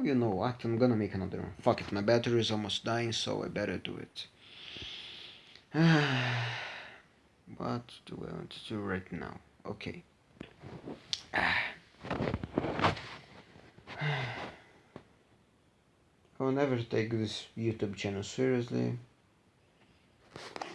Oh, you know what? I'm gonna make another one. Fuck it, my battery is almost dying, so I better do it. what do I want to do right now? Okay. I'll never take this YouTube channel seriously.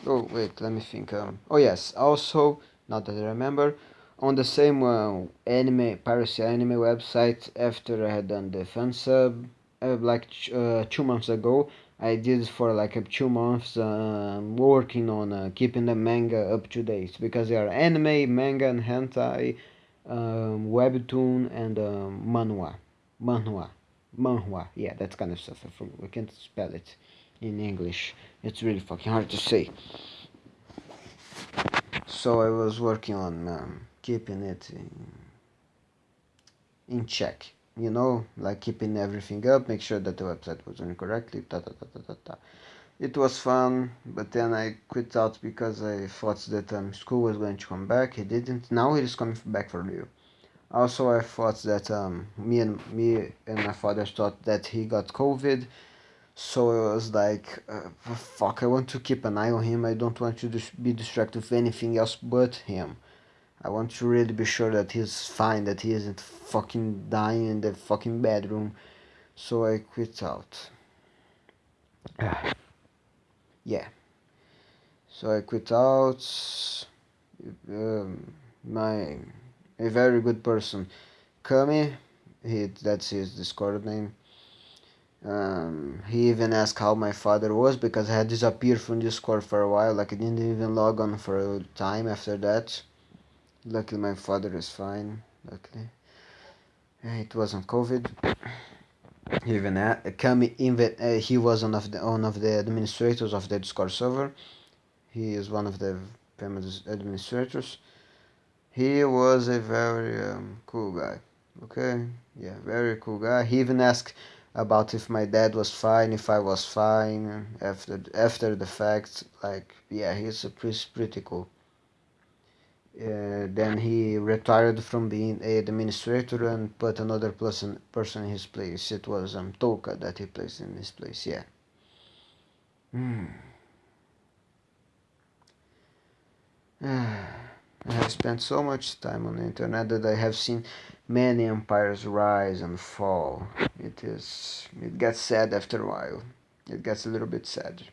Oh, wait, let me think. Um, oh, yes, also, now that I remember, on the same uh, anime, piracy anime website, after I had done the fan sub, uh, like uh, two months ago, I did for like two months uh, working on uh, keeping the manga up to date because they are anime, manga, and hentai, um, webtoon, and um, manhwa. Manhwa manhwa. Yeah, that kind of stuff. Forgot, can't spell it in English. It's really fucking hard to say. So I was working on um, keeping it in, check. You know, like keeping everything up, make sure that the website was running correctly. Ta ta ta ta ta ta. It was fun, but then I quit out because I thought that um, school was going to come back. He didn't. Now he is coming back for real. Also, I thought that um, me and me and my father thought that he got COVID, so it was like, uh, fuck, I want to keep an eye on him. I don't want to be distracted with anything else but him. I want to really be sure that he's fine, that he isn't fucking dying in the fucking bedroom. So I quit out. yeah. So I quit out. Um, my a very good person. Kami, he that's his Discord name. Um, he even asked how my father was because I had disappeared from Discord for a while. Like I didn't even log on for a time after that. Luckily, my father is fine. Luckily, it wasn't COVID. Even uh, Kami even uh, he was one of the one of the administrators of the Discord server. He is one of the famous administrators. He was a very um, cool guy. Okay? Yeah very cool guy. He even asked about if my dad was fine if i was fine after after the fact. Like yeah he's a pretty, pretty cool uh, then he retired from being a administrator and put another person person in his place it was um Toka that he placed in his place yeah hmm I have spent so much time on the internet that I have seen many empires rise and fall. It is it gets sad after a while. It gets a little bit sad.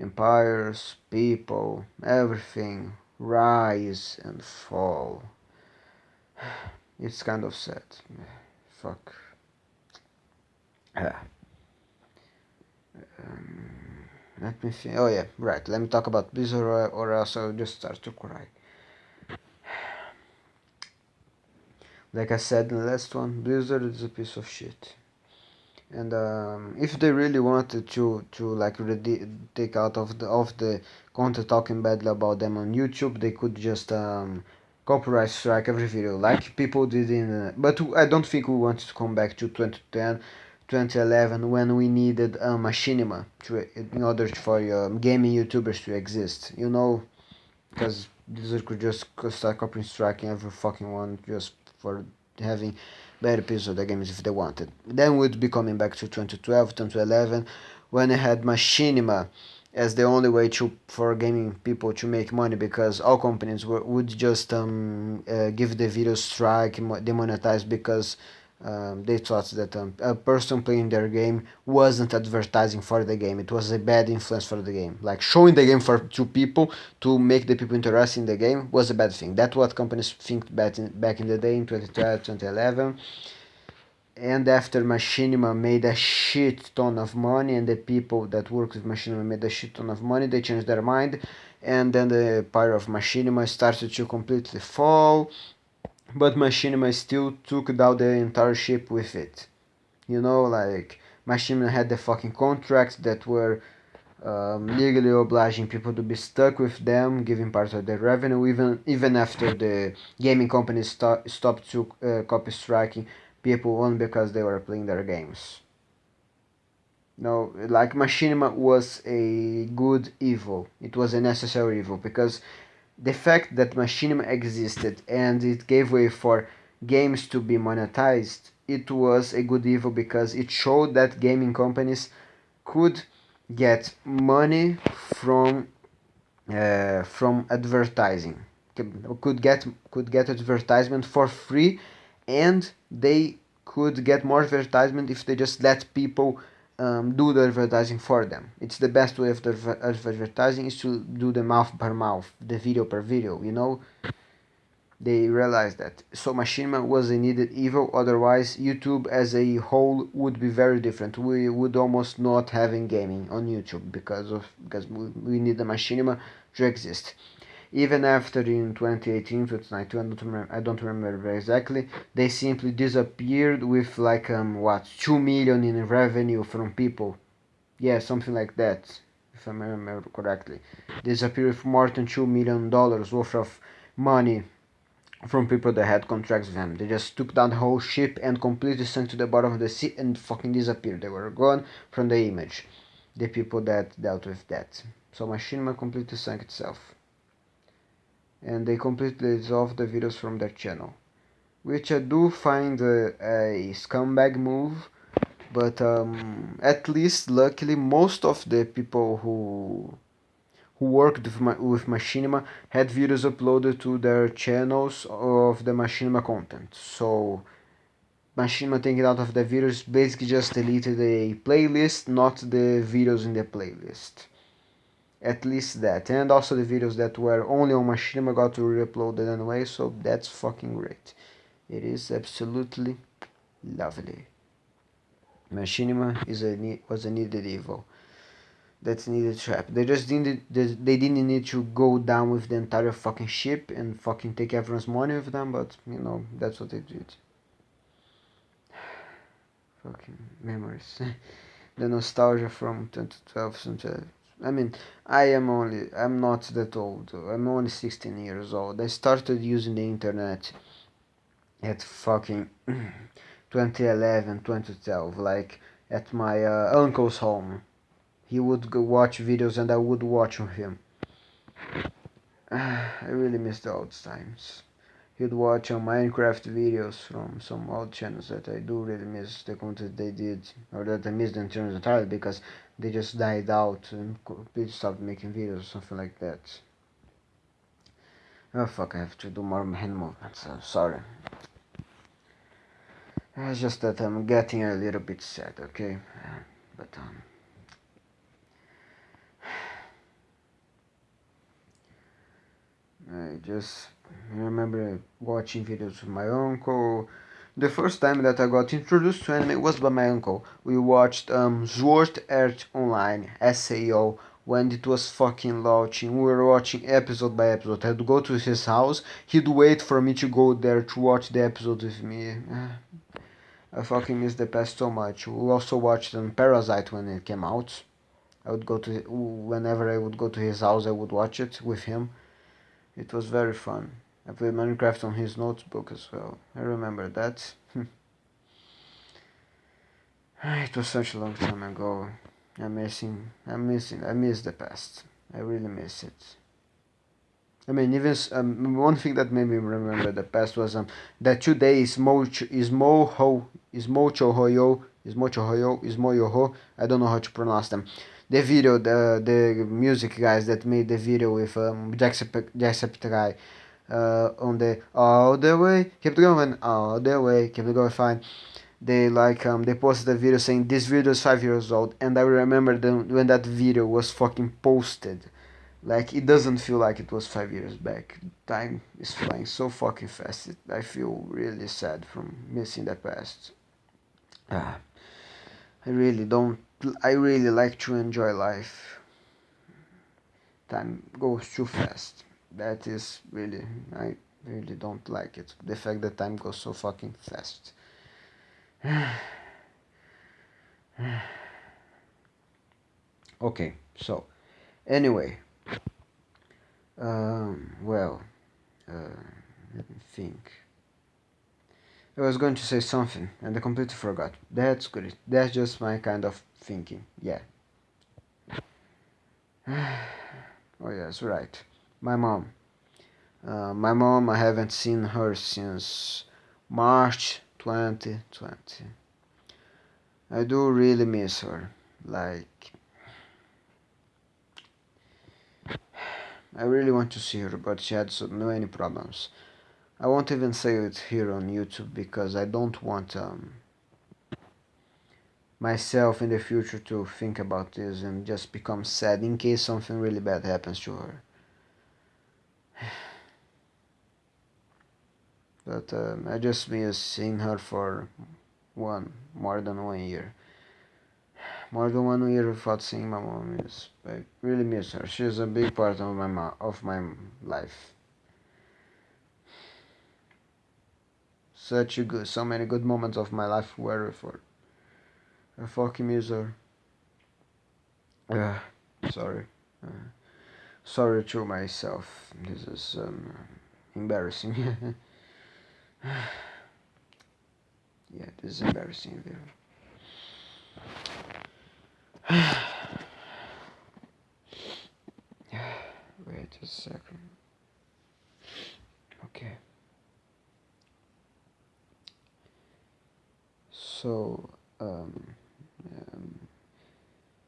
Empires, people, everything rise and fall. It's kind of sad. Fuck. Ah. Um, let me see. Oh yeah, right. Let me talk about Blizzard or, or else I'll just start to cry. Like I said in the last one, Blizzard is a piece of shit. And um, if they really wanted to to like take out of the of the content talking badly about them on YouTube, they could just um, copyright strike every video like people did in. Uh, but I don't think we want to come back to 2010 2011 when we needed a machinima to, in order for um, gaming YouTubers to exist, you know, because Blizzard could just start copying striking every fucking one just for having better pieces of the games if they wanted. Then we'd be coming back to 2012, 2011 when I had machinima as the only way to for gaming people to make money because all companies were, would just um, uh, give the video strike demonetize because um, they thought that um, a person playing their game wasn't advertising for the game. It was a bad influence for the game. Like showing the game for two people to make the people interested in the game was a bad thing. That's what companies think back in, back in the day in 2012 2011 and after machinima made a shit ton of money and the people that worked with machinima made a shit ton of money they changed their mind. And then the power of machinima started to completely fall but Machinima still took down the entire ship with it. You know, like Machinima had the fucking contracts that were um, legally obliging people to be stuck with them, giving part of their revenue, even even after the gaming companies st stopped to uh, copy striking people only because they were playing their games. No, like Machinima was a good evil. It was a necessary evil because the fact that machinima existed and it gave way for games to be monetized. It was a good evil because it showed that gaming companies could get money from uh, from advertising. Could get could get advertisement for free and they could get more advertisement if they just let people um, do the advertising for them. It's the best way of, the, of advertising is to do the mouth per mouth, the video per video, you know? They realized that. So Machinima was a needed evil, otherwise YouTube as a whole would be very different. We would almost not having gaming on YouTube because of because we, we need the Machinima to exist even after in 2018 2019 I don't remember, I don't remember exactly they simply disappeared with like um what 2 million in revenue from people yeah something like that if I remember correctly disappeared with more than 2 million dollars worth of money from people that had contracts with them. They just took down the whole ship and completely sunk to the bottom of the sea and fucking disappeared. They were gone from the image. The people that dealt with that. So Machinima completely sank itself and they completely dissolve the videos from their channel. Which I do find a, a scumbag move but um, at least luckily most of the people who who worked with, ma with Machinima had videos uploaded to their channels of the Machinima content. So Machinima taking out of the videos basically just deleted a playlist not the videos in the playlist at least that. And also the videos that were only on Machinima got to re-uploaded anyway so that's fucking great. It is absolutely lovely. Machinima is a was a needed evil. That's needed trap. they just didn't they didn't need to go down with the entire fucking ship and fucking take everyone's money with them but you know that's what they did. Fucking memories. The nostalgia from 2012 I mean, I am only, I'm not that old, I'm only 16 years old. I started using the internet at fucking 2011, 2012, like at my uh, uncle's home. He would go watch videos and I would watch with him. I really miss the old times. He'd watch on Minecraft videos from some old channels that I do really miss the content they did, or that I missed in terms entirely because they just died out and completely stopped making videos or something like that. Oh fuck, I have to do more hand movements, I'm sorry. It's just that I'm getting a little bit sad, okay? But um... I just remember watching videos with my uncle the first time that I got introduced to anime was by my uncle. We watched um, Sword Art Online, SAO, when it was fucking launching. We were watching episode by episode. I'd go to his house, he'd wait for me to go there to watch the episode with me. I fucking miss the past so much. We also watched um, Parasyte when it came out. I would go to, whenever I would go to his house, I would watch it with him. It was very fun. I played Minecraft on his notebook as well. I remember that. it was such a long time ago. I'm missing. I'm missing. I miss the past. I really miss it. I mean, even um, one thing that made me remember the past was um, that today is mocho is moho is mocho hoyo is mocho hoyo is moyoho. I don't know how to pronounce them. The video, the the music guys that made the video with um, Jacksepticeye uh, on the all the way, keep going, all the way, keep going, fine. They like um they posted a video saying this video is five years old, and I remember them when that video was fucking posted. Like it doesn't feel like it was five years back. Time is flying so fucking fast. It, I feel really sad from missing the past. Ah, I really don't. I really like to enjoy life. Time goes too fast that is really I really don't like it. The fact that time goes so fucking fast. Okay so anyway um, well uh, let me think. I was going to say something and I completely forgot. That's good that's just my kind of thinking. Yeah. Oh yes right my mom. Uh, my mom, I haven't seen her since March 2020. I do really miss her. Like, I really want to see her, but she had so many problems. I won't even say it here on YouTube because I don't want um, myself in the future to think about this and just become sad in case something really bad happens to her. But um, I just miss seeing her for one more than one year. More than one year without seeing my mom is I really miss her. She's a big part of my of my life. Such a good, so many good moments of my life were with her. I fucking miss her. Uh, sorry. Uh, sorry to myself. This is um, embarrassing. yeah, this is embarrassing. Wait a second. Okay. So, um,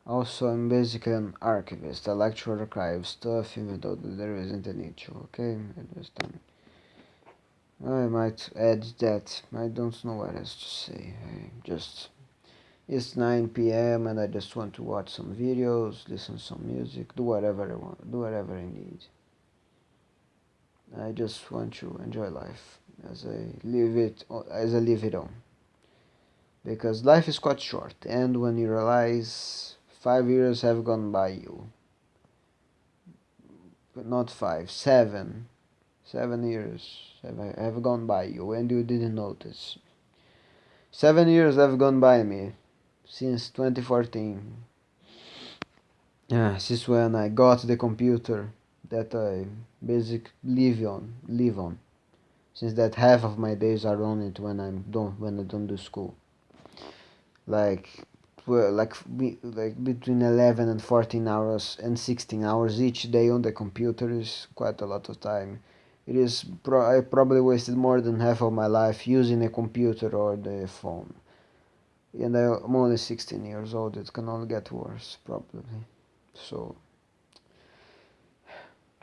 also I'm basically an archivist. I like to archive stuff even though there isn't a need to, okay? Um, I might add that. I don't know what else to say. I just it's 9 p.m. and I just want to watch some videos, listen some music, do whatever I want, do whatever I need. I just want to enjoy life as I live it as I live it on. Because life is quite short and when you realize five years have gone by you not five, seven, seven years have, have gone by you and you didn't notice. Seven years have gone by me since 2014. Yeah, since when I got the computer that I basically live on, live on. Since that half of my days are on it when I'm don't when I don't do school. Like like like between 11 and 14 hours and 16 hours each day on the computer is quite a lot of time it is pro I probably wasted more than half of my life using a computer or the phone. And I'm only 16 years old, it can only get worse, probably. So,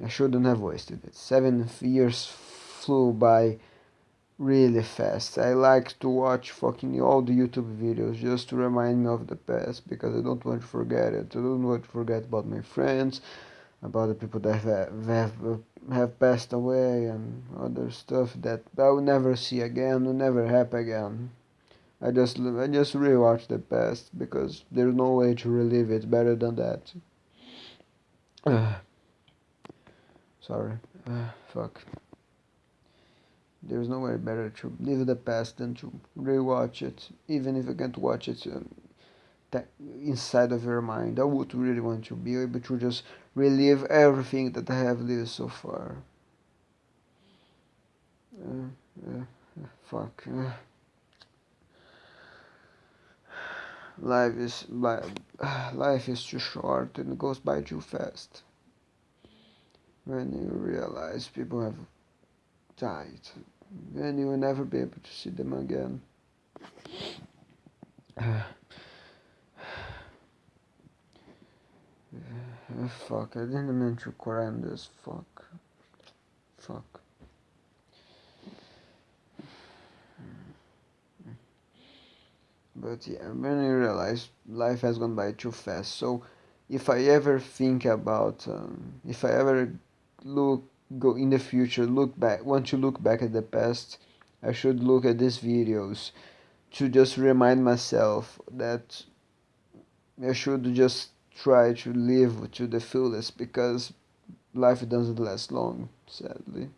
I shouldn't have wasted it. Seven years flew by really fast. I like to watch fucking all the YouTube videos just to remind me of the past because I don't want to forget it. I don't want to forget about my friends about the people that have, have, have passed away and other stuff that I will never see again, will never happen again. I just I just rewatch the past because there's no way to relive it better than that. Uh, sorry, uh, fuck. There's no way better to live the past than to rewatch it, even if I can't watch it um, inside of your mind. I would really want to be able to just relive everything that I have lived so far. Uh, uh, fuck. Uh. Life is life is too short and goes by too fast. When you realize people have died, then you will never be able to see them again. Uh, fuck, I didn't mean to cry this. Fuck. Fuck. But yeah, when you realize life has gone by too fast, so if I ever think about, um, if I ever look, go in the future, look back, want to look back at the past, I should look at these videos to just remind myself that I should just try to live to the fullest because life doesn't last long, sadly.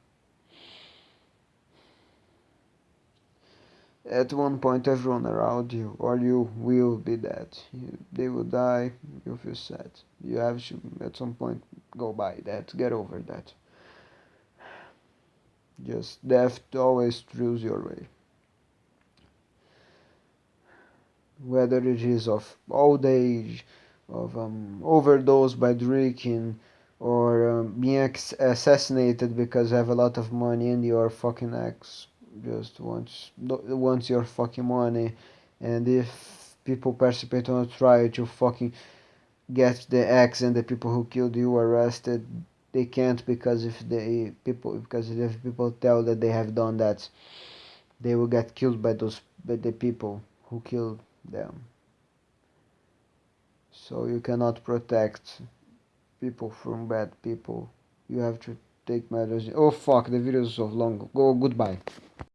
At one point, everyone around you, or you, will be dead. You, they will die, you feel sad. You have to, at some point, go by that, get over that. Just death always throws your way. Whether it is of old age, of um, overdose by drinking or um, being assassinated because you have a lot of money and your fucking ex just wants wants your fucking money and if people participate on a trial to fucking get the ex and the people who killed you arrested they can't because if the people because if people tell that they have done that they will get killed by those by the people who killed them. So you cannot protect people from bad people. You have to take matters. Oh fuck the video is so long. Go goodbye